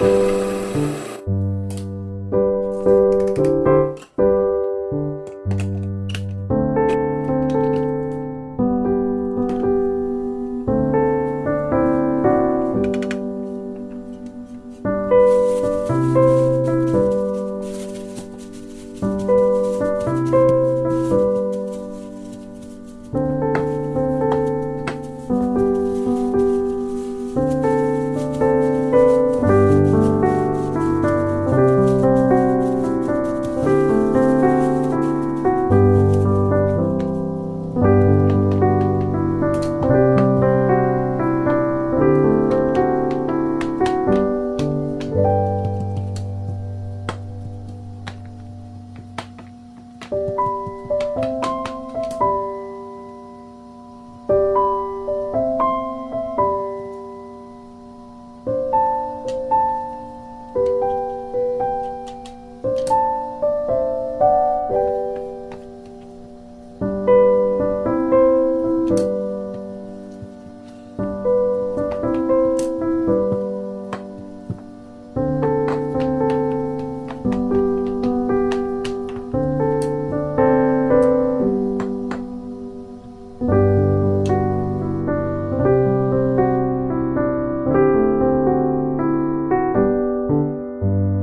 Música